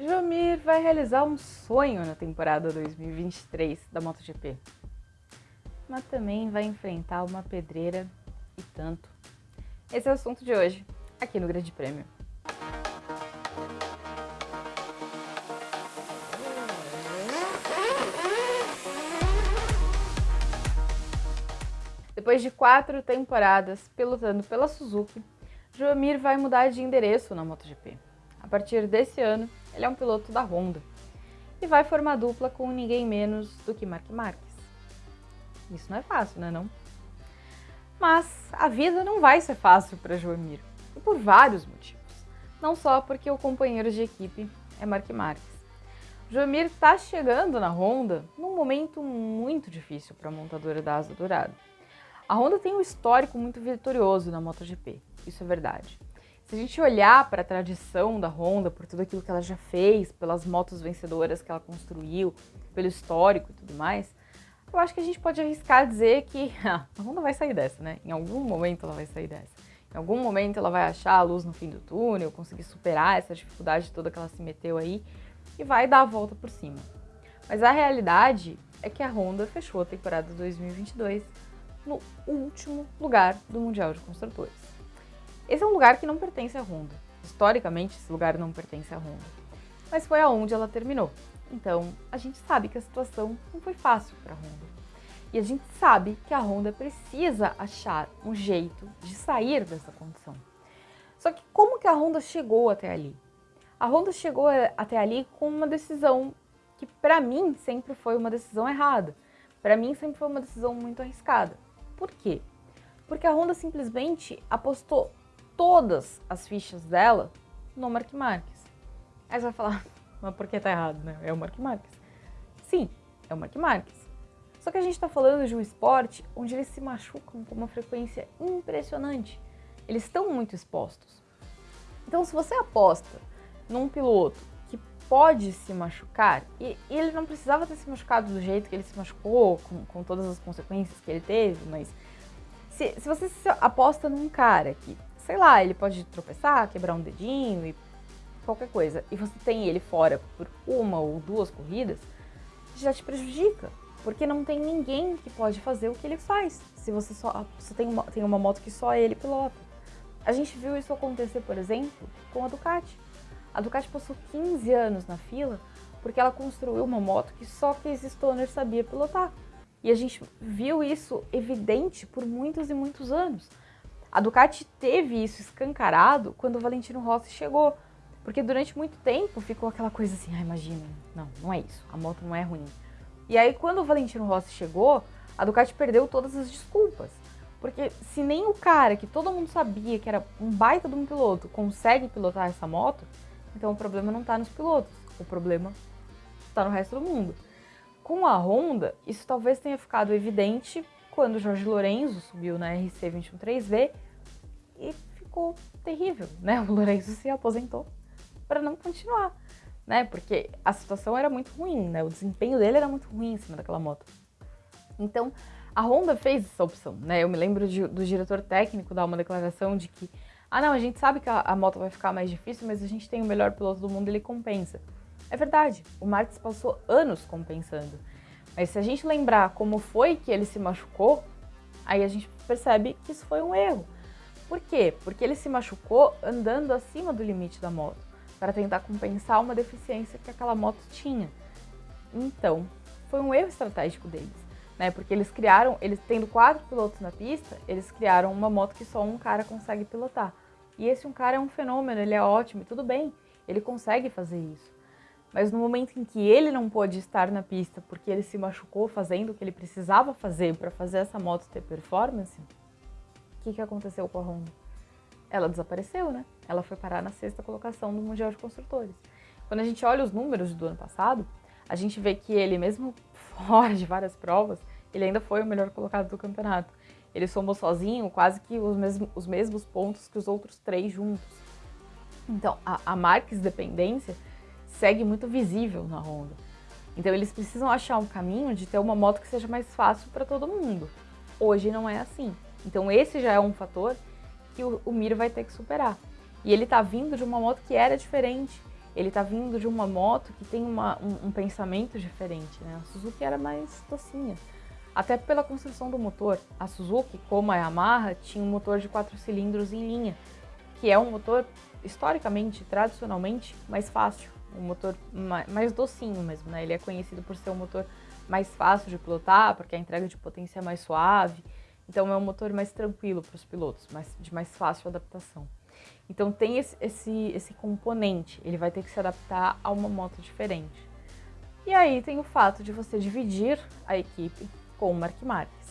Jomir vai realizar um sonho na temporada 2023 da MotoGP. Mas também vai enfrentar uma pedreira e tanto. Esse é o assunto de hoje, aqui no Grande Prêmio. Depois de quatro temporadas pilotando pela Suzuki, Joamir vai mudar de endereço na MotoGP. A partir desse ano, ele é um piloto da Honda e vai formar dupla com ninguém menos do que Mark Marques. Isso não é fácil, né não? Mas a vida não vai ser fácil para Joamir, e por vários motivos. Não só porque o companheiro de equipe é Mark Marques. Joamir está chegando na Honda num momento muito difícil para a montadora da Asa Dourada. A Honda tem um histórico muito vitorioso na MotoGP, isso é verdade. Se a gente olhar para a tradição da Honda, por tudo aquilo que ela já fez, pelas motos vencedoras que ela construiu, pelo histórico e tudo mais, eu acho que a gente pode arriscar dizer que a Honda vai sair dessa, né? Em algum momento ela vai sair dessa. Em algum momento ela vai achar a luz no fim do túnel, conseguir superar essa dificuldade toda que ela se meteu aí e vai dar a volta por cima. Mas a realidade é que a Honda fechou a temporada 2022 no último lugar do Mundial de Construtores. Esse é um lugar que não pertence à Honda. Historicamente, esse lugar não pertence à Honda. Mas foi aonde ela terminou. Então, a gente sabe que a situação não foi fácil para a Honda. E a gente sabe que a Honda precisa achar um jeito de sair dessa condição. Só que como que a Honda chegou até ali? A Honda chegou até ali com uma decisão que para mim sempre foi uma decisão errada. Para mim sempre foi uma decisão muito arriscada. Por quê? Porque a Honda simplesmente apostou todas as fichas dela no Mark Marques. Aí você vai falar, mas por que tá errado, né? É o Mark Marques. Sim, é o Mark Marques. Só que a gente está falando de um esporte onde eles se machucam com uma frequência impressionante. Eles estão muito expostos. Então, se você aposta num piloto que pode se machucar, e, e ele não precisava ter se machucado do jeito que ele se machucou, com, com todas as consequências que ele teve, mas se, se você aposta num cara que sei lá, ele pode tropeçar, quebrar um dedinho e qualquer coisa, e você tem ele fora por uma ou duas corridas, já te prejudica, porque não tem ninguém que pode fazer o que ele faz, se você só você tem, uma, tem uma moto que só ele pilota. A gente viu isso acontecer, por exemplo, com a Ducati. A Ducati passou 15 anos na fila porque ela construiu uma moto que só Casey Stoner sabia pilotar. E a gente viu isso evidente por muitos e muitos anos. A Ducati teve isso escancarado quando o Valentino Rossi chegou, porque durante muito tempo ficou aquela coisa assim, ah, imagina, não, não é isso, a moto não é ruim. E aí quando o Valentino Rossi chegou, a Ducati perdeu todas as desculpas. Porque se nem o cara que todo mundo sabia que era um baita de um piloto consegue pilotar essa moto, então o problema não está nos pilotos, o problema está no resto do mundo. Com a Honda, isso talvez tenha ficado evidente quando Jorge Lorenzo subiu na RC213V e ficou terrível, né? O Lorenzo se aposentou para não continuar, né? Porque a situação era muito ruim, né? O desempenho dele era muito ruim em cima daquela moto. Então, a Honda fez essa opção, né? Eu me lembro de, do diretor técnico dar uma declaração de que ah, não, a gente sabe que a, a moto vai ficar mais difícil, mas a gente tem o melhor piloto do mundo, ele compensa. É verdade, o Marques passou anos compensando. Mas se a gente lembrar como foi que ele se machucou, aí a gente percebe que isso foi um erro. Por quê? Porque ele se machucou andando acima do limite da moto, para tentar compensar uma deficiência que aquela moto tinha. Então, foi um erro estratégico deles, né? Porque eles criaram, eles tendo quatro pilotos na pista, eles criaram uma moto que só um cara consegue pilotar. E esse um cara é um fenômeno, ele é ótimo, tudo bem, ele consegue fazer isso. Mas no momento em que ele não pôde estar na pista porque ele se machucou fazendo o que ele precisava fazer para fazer essa moto ter performance, o que, que aconteceu com a Honda? Ela desapareceu, né? Ela foi parar na sexta colocação do Mundial de Construtores. Quando a gente olha os números do ano passado, a gente vê que ele, mesmo fora de várias provas, ele ainda foi o melhor colocado do campeonato. Ele somou sozinho quase que os mesmos, os mesmos pontos que os outros três juntos. Então, a, a Marques dependência segue muito visível na Honda. Então eles precisam achar um caminho de ter uma moto que seja mais fácil para todo mundo. Hoje não é assim. Então esse já é um fator que o, o vai ter que superar. E ele está vindo de uma moto que era diferente. ele tá vindo de uma moto que tem uma, um, um, pensamento diferente, né? A Suzuki era mais docinha. Até pela construção do motor. A Suzuki, como a Yamaha, tinha um motor de quatro cilindros em linha, que é um motor, historicamente, tradicionalmente, mais fácil. Um motor mais, docinho mesmo, né? Ele é conhecido por ser um motor mais fácil de pilotar, porque a entrega de potência é mais suave. Então é um motor mais tranquilo para os pilotos, mais, de mais fácil adaptação. Então tem esse, esse, esse componente, ele vai ter que se adaptar a uma moto diferente. E aí tem o fato de você dividir a equipe com o Mark Marques.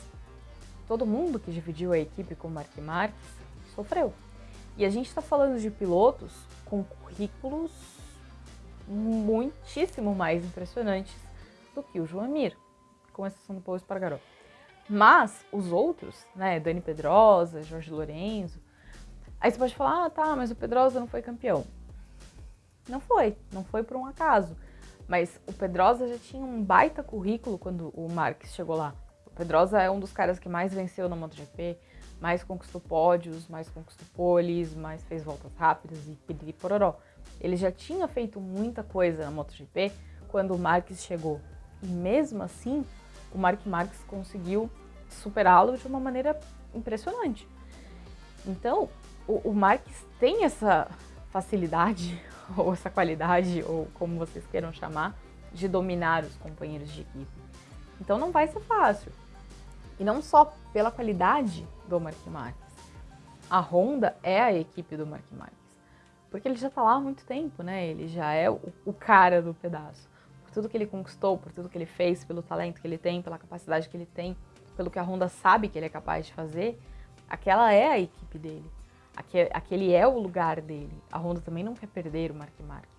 Todo mundo que dividiu a equipe com o Mark Marques sofreu. E a gente está falando de pilotos com currículos muitíssimo mais impressionantes do que o João Mir, com exceção do Paulo Espargaró. Mas os outros, né, Dani Pedrosa, Jorge Lorenzo, aí você pode falar, ah, tá, mas o Pedrosa não foi campeão. Não foi, não foi por um acaso. Mas o Pedrosa já tinha um baita currículo quando o Marques chegou lá. O Pedrosa é um dos caras que mais venceu na MotoGP, mais conquistou pódios, mais conquistou poles, mais fez voltas rápidas e pediri pororó. Ele já tinha feito muita coisa na MotoGP quando o Marques chegou. E mesmo assim, o Mark Marques conseguiu superá-lo de uma maneira impressionante. Então, o, o Marques tem essa facilidade, ou essa qualidade, ou como vocês queiram chamar, de dominar os companheiros de equipe. Então não vai ser fácil. E não só pela qualidade do Mark Marques. A Honda é a equipe do Mark Marques. Porque ele já está lá há muito tempo, né? Ele já é o, o cara do pedaço por tudo que ele conquistou, por tudo que ele fez, pelo talento que ele tem, pela capacidade que ele tem, pelo que a Honda sabe que ele é capaz de fazer, aquela é a equipe dele. Aquele é o lugar dele. A Honda também não quer perder o Mark Marques.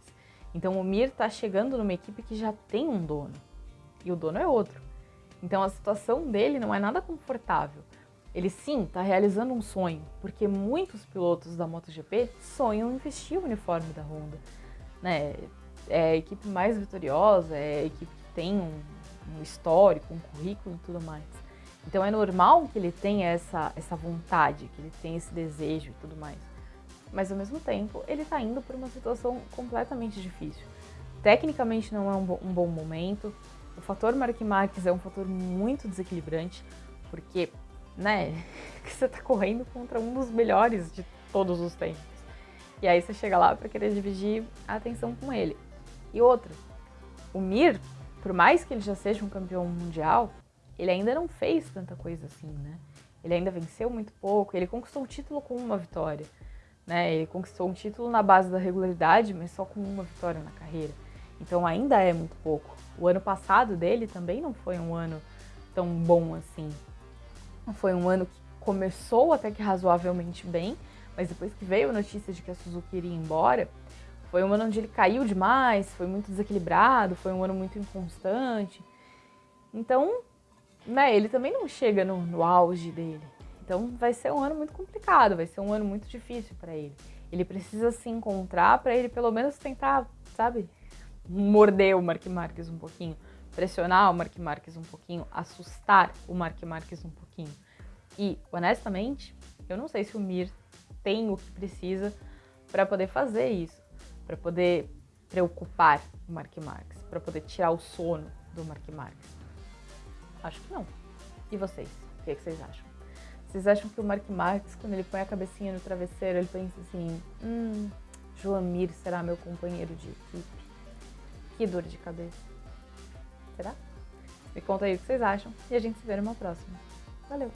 Então o Mir está chegando numa equipe que já tem um dono. E o dono é outro. Então a situação dele não é nada confortável. Ele sim está realizando um sonho, porque muitos pilotos da MotoGP sonham em vestir o uniforme da Honda. Né? é a equipe mais vitoriosa, é a equipe que tem um, um histórico, um currículo e tudo mais. Então é normal que ele tenha essa, essa vontade, que ele tenha esse desejo e tudo mais. Mas ao mesmo tempo, ele está indo por uma situação completamente difícil. Tecnicamente não é um, bo um bom momento. O fator Mark Marques é um fator muito desequilibrante, porque, né, você está correndo contra um dos melhores de todos os tempos. E aí você chega lá para querer dividir a atenção com ele. E outra, o Mir, por mais que ele já seja um campeão mundial, ele ainda não fez tanta coisa assim, né? Ele ainda venceu muito pouco, ele conquistou o título com uma vitória, né? Ele conquistou um título na base da regularidade, mas só com uma vitória na carreira. Então ainda é muito pouco. O ano passado dele também não foi um ano tão bom assim. Foi um ano que começou até que razoavelmente bem, mas depois que veio a notícia de que a Suzuki iria embora, foi um ano onde ele caiu demais, foi muito desequilibrado, foi um ano muito inconstante. Então, né, ele também não chega no, no auge dele. Então vai ser um ano muito complicado, vai ser um ano muito difícil para ele. Ele precisa se encontrar para ele pelo menos tentar, sabe, morder o Mark Marques um pouquinho, pressionar o Mark Marques um pouquinho, assustar o Mark Marques um pouquinho. E, honestamente, eu não sei se o Mir tem o que precisa para poder fazer isso para poder preocupar o Mark Marques, para poder tirar o sono do Mark Marques? Acho que não. E vocês? O que, é que vocês acham? Vocês acham que o Mark Marques, quando ele põe a cabecinha no travesseiro, ele pensa assim: hum, Joamir será meu companheiro de equipe? Que dor de cabeça. Será? Me conta aí o que vocês acham e a gente se vê numa próxima. Valeu!